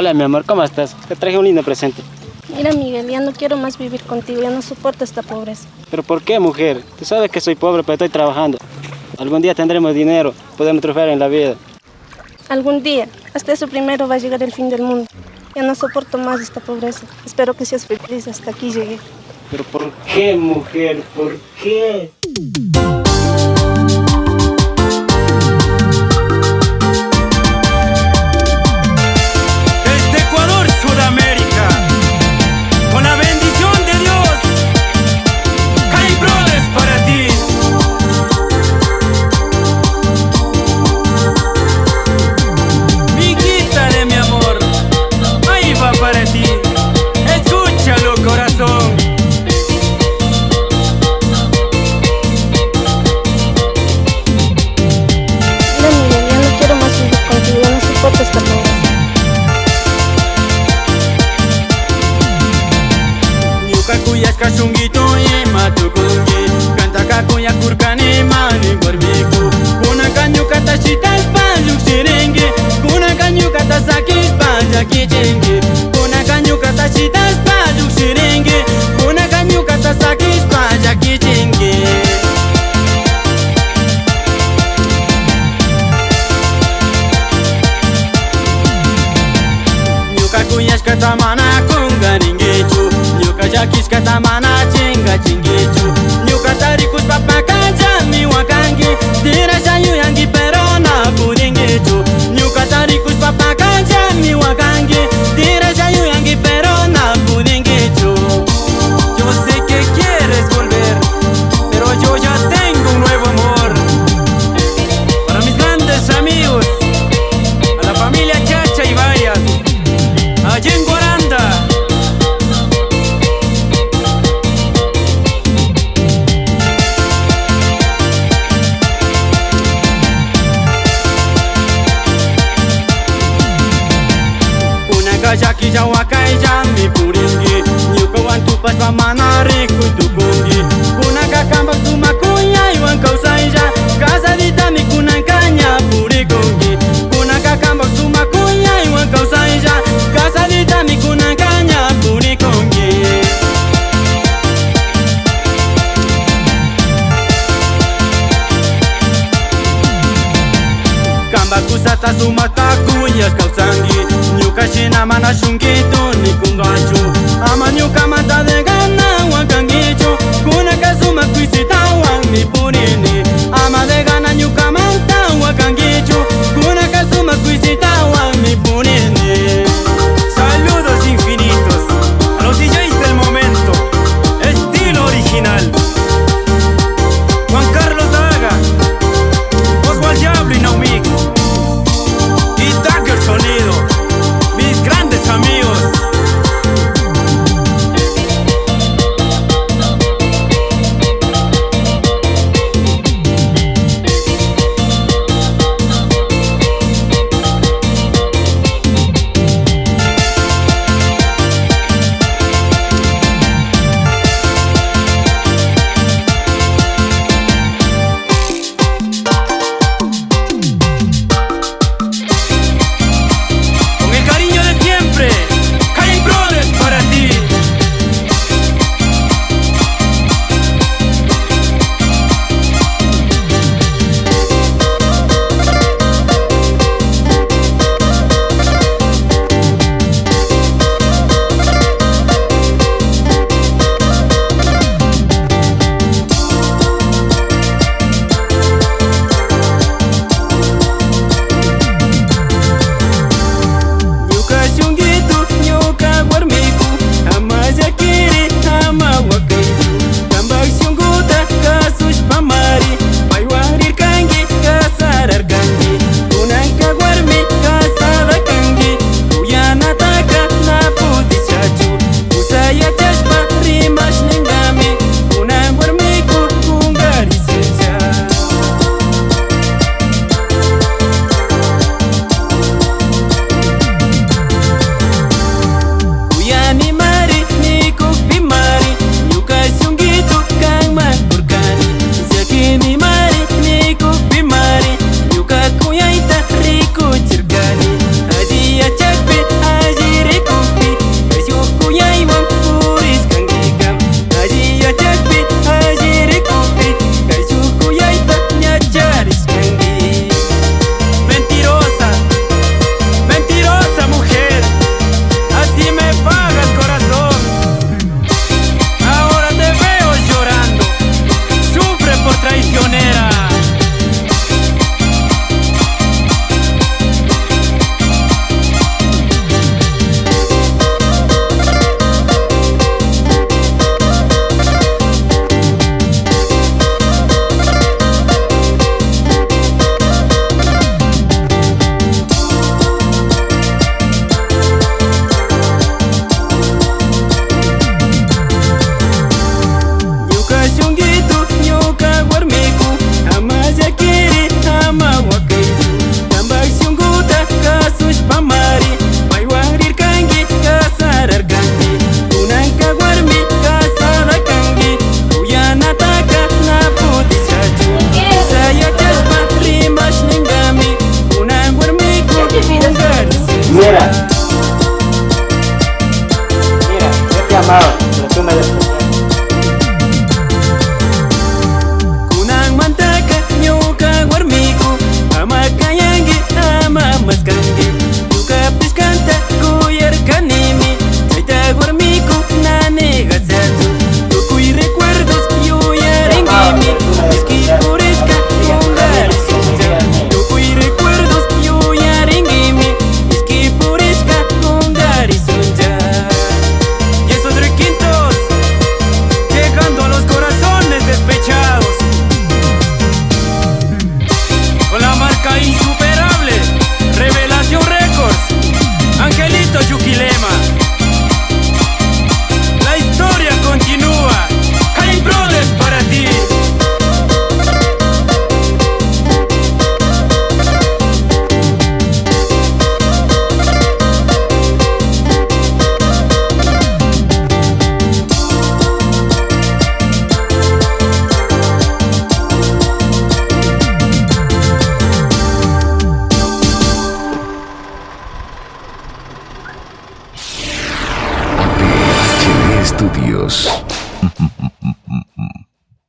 Hola, mi amor, ¿cómo estás? Te traje un lindo presente. Mira, Miguel, ya no quiero más vivir contigo, ya no soporto esta pobreza. ¿Pero por qué, mujer? Tú sabes que soy pobre, pero estoy trabajando. Algún día tendremos dinero, podemos triunfar en la vida. Algún día, hasta eso primero va a llegar el fin del mundo. Ya no soporto más esta pobreza. Espero que seas feliz, hasta aquí llegué. ¿Pero por qué, mujer? ¿Por qué? kashungito ye matukunge kanta kakoya kurkane mani gorbiku kuna kanyuka tashital payuk sirenge kuna kanyuka tasakil paya kichenge kuna kanyuka tashital payuk sirenge kuna kanyuka tasakil paya kichenge Nyuka kuyashka tamana kungaringe takitya tamana chinga chingicho nyuka tari kuzwa pakanjani wakangi ndira chanyu yangipa Kajaki jawakai jami puringi. Nyuka wan tupas pamanari kuitukungi Kuna kakambak sumakunya iwan kausaija Kasadita mi kuna kanya purikungi Kuna kakambak sumakunya iwan kausaija Kasadita mi kuna kanya purikungi Kamba kusata sumata 가시나마나 숨기도